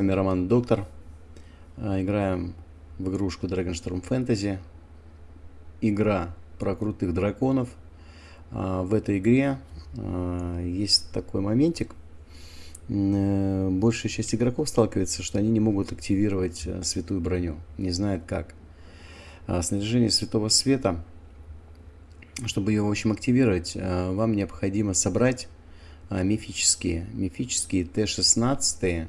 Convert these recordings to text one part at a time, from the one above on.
вами Роман Доктор. А, играем в игрушку Dragonstorm Fantasy. Игра про крутых драконов. А, в этой игре а, есть такой моментик. Э, большая часть игроков сталкивается, что они не могут активировать э, святую броню. Не знают как. Снаряжение святого света, чтобы ее, в общем, активировать, вам необходимо собрать мифические, мифические Т-16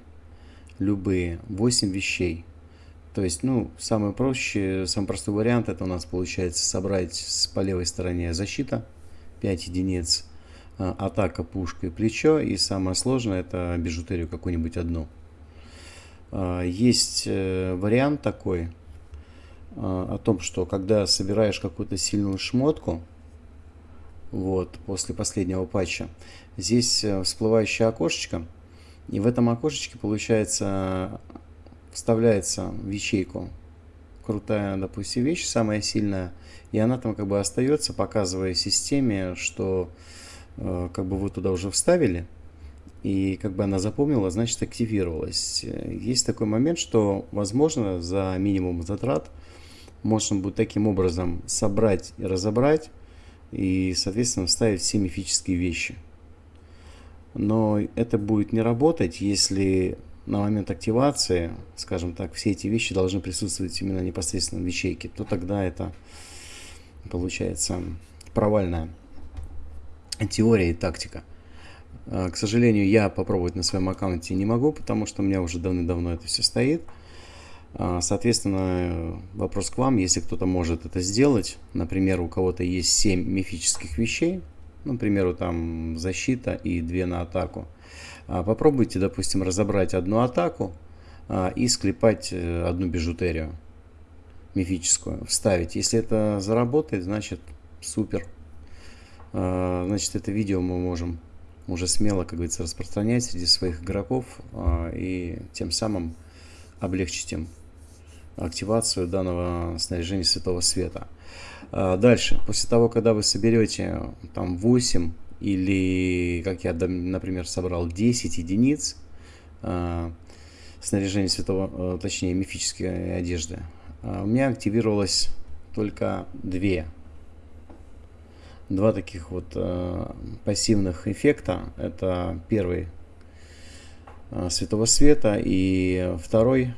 любые 8 вещей. То есть, ну, самый проще, самый простой вариант, это у нас получается собрать с, по левой стороне защита, 5 единиц, а, атака, пушка и плечо, и самое сложное, это бижутерию какую-нибудь одну. А, есть э, вариант такой, а, о том, что когда собираешь какую-то сильную шмотку, вот, после последнего патча, здесь э, всплывающее окошечко – и в этом окошечке, получается, вставляется в ячейку. Крутая, допустим, вещь, самая сильная, и она там как бы остается, показывая системе, что э, как бы вы туда уже вставили, и как бы она запомнила, значит активировалась. Есть такой момент, что возможно за минимум затрат можно будет таким образом собрать и разобрать, и соответственно вставить все мифические вещи но это будет не работать, если на момент активации, скажем так, все эти вещи должны присутствовать именно непосредственно в ячейке, то тогда это получается провальная теория и тактика. А, к сожалению, я попробовать на своем аккаунте не могу, потому что у меня уже давно-давно это все стоит. А, соответственно, вопрос к вам, если кто-то может это сделать, например, у кого-то есть 7 мифических вещей, ну, к там защита и две на атаку. А, попробуйте, допустим, разобрать одну атаку а, и склепать э, одну бижутерию мифическую, вставить. Если это заработает, значит супер. А, значит, это видео мы можем уже смело, как говорится, распространять среди своих игроков и тем самым облегчить им активацию данного снаряжения Святого Света. А, дальше, после того, когда вы соберете там 8 или, как я, например, собрал 10 единиц а, снаряжения святого, э, точнее мифической одежды, а, у меня активировалось только две. Два таких вот пассивных эффекта. Это первый Святого Света и второй,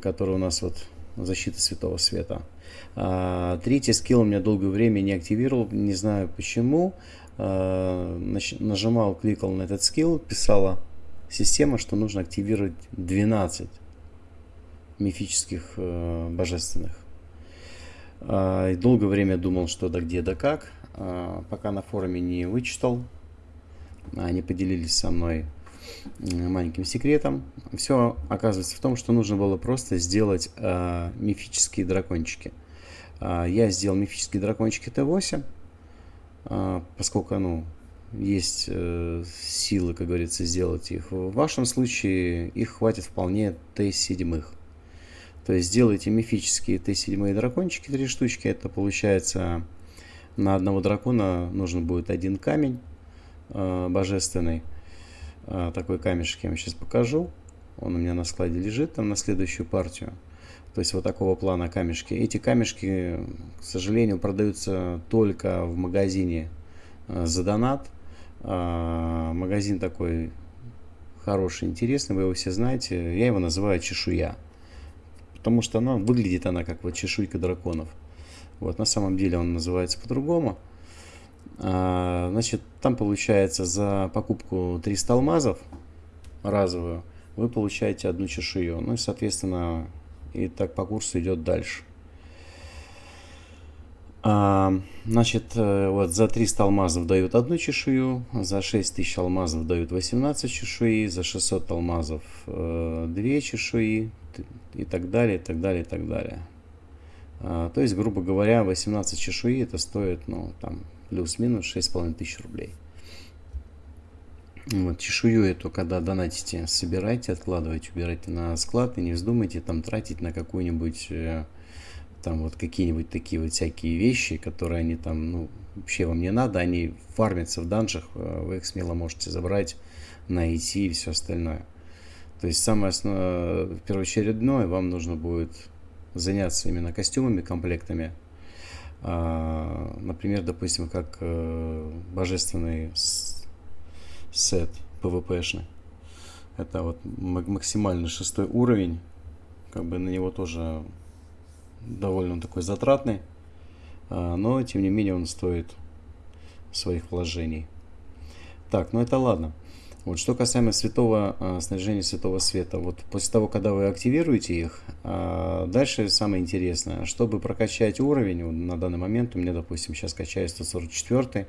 который у нас вот защита Святого Света. А, третий скилл у меня долгое время не активировал, не знаю почему. А, нажимал, кликал на этот скилл, писала система, что нужно активировать 12 мифических э, божественных. А, и долгое время думал, что да где, да как. Пока на форуме не вычитал, они поделились со мной маленьким секретом. Все оказывается в том, что нужно было просто сделать мифические дракончики. А, я сделал мифические дракончики Т8, а, поскольку ну, есть э, силы, как говорится, сделать их. В вашем случае их хватит вполне Т7. То есть сделайте мифические Т7 дракончики, три штучки. Это получается на одного дракона нужен будет один камень э, божественный. Э, такой камешек я вам сейчас покажу. Он у меня на складе лежит там на следующую партию. То есть вот такого плана камешки. Эти камешки, к сожалению, продаются только в магазине э, за донат. А, магазин такой хороший, интересный, вы его все знаете. Я его называю чешуя. Потому что она выглядит она как вот чешуйка драконов. Вот на самом деле он называется по-другому. А, значит, там получается за покупку 300 алмазов разовую вы получаете одну чешую. Ну и, соответственно, и так по курсу идет дальше. А, значит, э, вот за 300 алмазов дают одну чешую, за 6000 алмазов дают 18 чешуи, за 600 алмазов э, 2 чешуи и так далее, и так далее, и так далее. А, то есть, грубо говоря, 18 чешуи это стоит, ну, там, плюс-минус 6500 рублей. Вот, чешую эту, когда донатите, собирайте, откладывайте, убирайте на склад и не вздумайте там тратить на какую-нибудь, э, там вот какие-нибудь такие вот всякие вещи, которые они там, ну, вообще вам не надо, они фармятся в данжах, э, вы их смело можете забрать, найти и все остальное. То есть самое основное, первоочередное, вам нужно будет заняться именно костюмами, комплектами. А, например, допустим, как э, божественный сет PvP-шный. Это вот максимальный шестой уровень. Как бы на него тоже довольно такой затратный. А, но, тем не менее, он стоит своих вложений. Так, ну это ладно. Вот что касаемо святого э, снаряжения святого света, вот после того, когда вы активируете их, э, дальше самое интересное, чтобы прокачать уровень, вот на данный момент у меня, допустим, сейчас качаю 144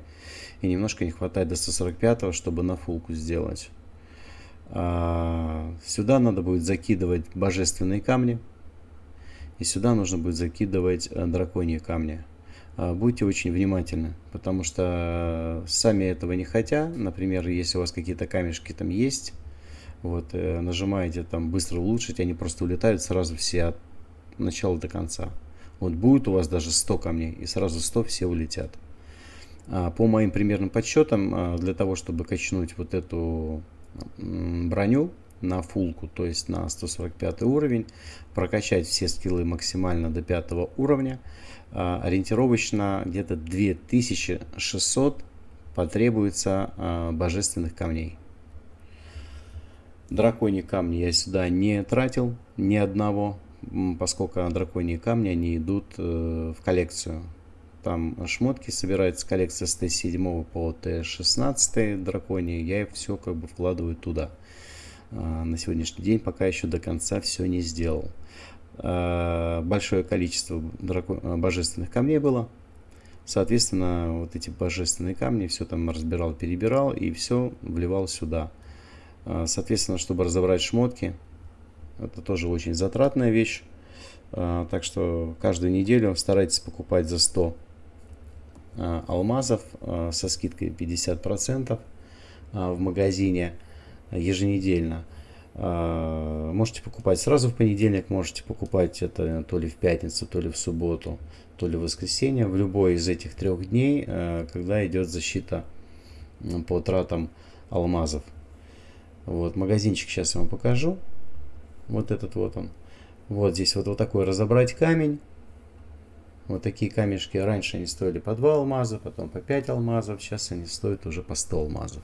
и немножко не хватает до 145, чтобы на фулку сделать. Э, сюда надо будет закидывать божественные камни, и сюда нужно будет закидывать э, драконьи камни. А, будьте очень внимательны, потому что сами этого не хотя, например, если у вас какие-то камешки там есть, вот, э, нажимаете там быстро улучшить, они просто улетают сразу все от начала до конца. Вот будет у вас даже 100 камней, и сразу 100 все улетят. А по моим примерным подсчетам, для того, чтобы качнуть вот эту броню на фулку, то есть на 145 уровень, прокачать все скиллы максимально до 5 уровня, а, ориентировочно где-то 2600 потребуется а, божественных камней. Драконьи камни я сюда не тратил ни одного, поскольку драконьи камни они идут э, в коллекцию. Там шмотки собираются коллекция с Т7 по Т16 драконьи, я все как бы вкладываю туда. А, на сегодняшний день пока еще до конца все не сделал. Э, большое количество э, божественных камней было. Соответственно, вот эти божественные камни все там разбирал, перебирал и все вливал сюда. Э, соответственно, чтобы разобрать шмотки, это тоже очень затратная вещь. Так что каждую неделю старайтесь покупать за 100 алмазов со скидкой 50% в магазине еженедельно. А, можете покупать сразу в понедельник, можете покупать это то ли в пятницу, то ли в субботу, то ли в воскресенье. В любой из этих трех дней, а, когда идет защита по тратам алмазов. Вот, магазинчик сейчас я вам покажу. Вот этот вот он. Вот здесь вот, вот такой разобрать камень. Вот такие камешки раньше они стоили по 2 алмаза, потом по 5 алмазов. Сейчас они стоят уже по 100 алмазов.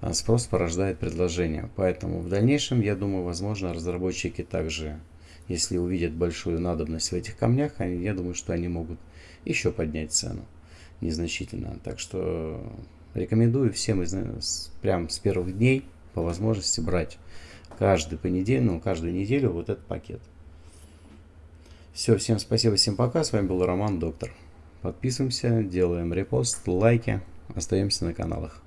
А спрос порождает предложение. Поэтому в дальнейшем, я думаю, возможно, разработчики также, если увидят большую надобность в этих камнях, они, я думаю, что они могут еще поднять цену незначительно. Так что рекомендую всем из, прям с первых дней по возможности брать каждый понедельник, ну, каждую неделю вот этот пакет. Все, всем спасибо, всем пока. С вами был Роман Доктор. Подписываемся, делаем репост, лайки, остаемся на каналах.